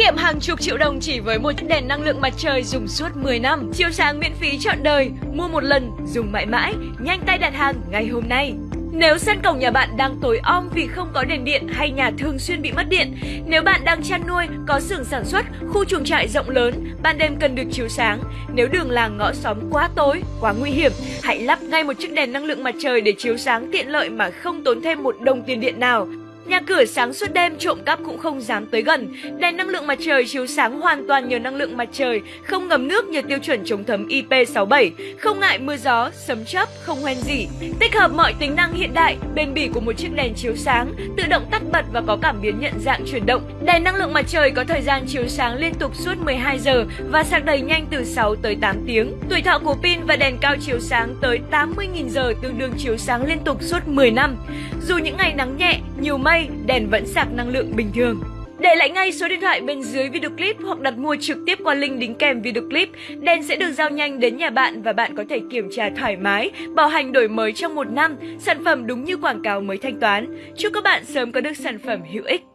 kiệm hàng chục triệu đồng chỉ với một chiếc đèn năng lượng mặt trời dùng suốt 10 năm. Chiếu sáng miễn phí trọn đời, mua một lần, dùng mãi mãi, nhanh tay đặt hàng ngay hôm nay. Nếu sân cổng nhà bạn đang tối om vì không có đèn điện hay nhà thường xuyên bị mất điện, nếu bạn đang chăn nuôi, có xưởng sản xuất, khu chuồng trại rộng lớn, ban đêm cần được chiếu sáng, nếu đường làng ngõ xóm quá tối, quá nguy hiểm, hãy lắp ngay một chiếc đèn năng lượng mặt trời để chiếu sáng tiện lợi mà không tốn thêm một đồng tiền điện nào. Nhà cửa sáng suốt đêm trộm cắp cũng không dám tới gần. Đèn năng lượng mặt trời chiếu sáng hoàn toàn nhờ năng lượng mặt trời, không ngấm nước nhờ tiêu chuẩn chống thấm IP67, không ngại mưa gió, sấm chớp, không hoen gì. Tích hợp mọi tính năng hiện đại, bền bỉ của một chiếc đèn chiếu sáng, tự động tắt bật và có cảm biến nhận dạng chuyển động. Đèn năng lượng mặt trời có thời gian chiếu sáng liên tục suốt 12 giờ và sạc đầy nhanh từ 6 tới 8 tiếng. Tuổi thọ của pin và đèn cao chiếu sáng tới 80.000 giờ tương đương chiếu sáng liên tục suốt 10 năm. Dù những ngày nắng nhẹ, nhiều mây may, đèn vẫn sạc năng lượng bình thường. Để lại ngay số điện thoại bên dưới video clip hoặc đặt mua trực tiếp qua link đính kèm video clip, đèn sẽ được giao nhanh đến nhà bạn và bạn có thể kiểm tra thoải mái, bảo hành đổi mới trong một năm, sản phẩm đúng như quảng cáo mới thanh toán. Chúc các bạn sớm có được sản phẩm hữu ích.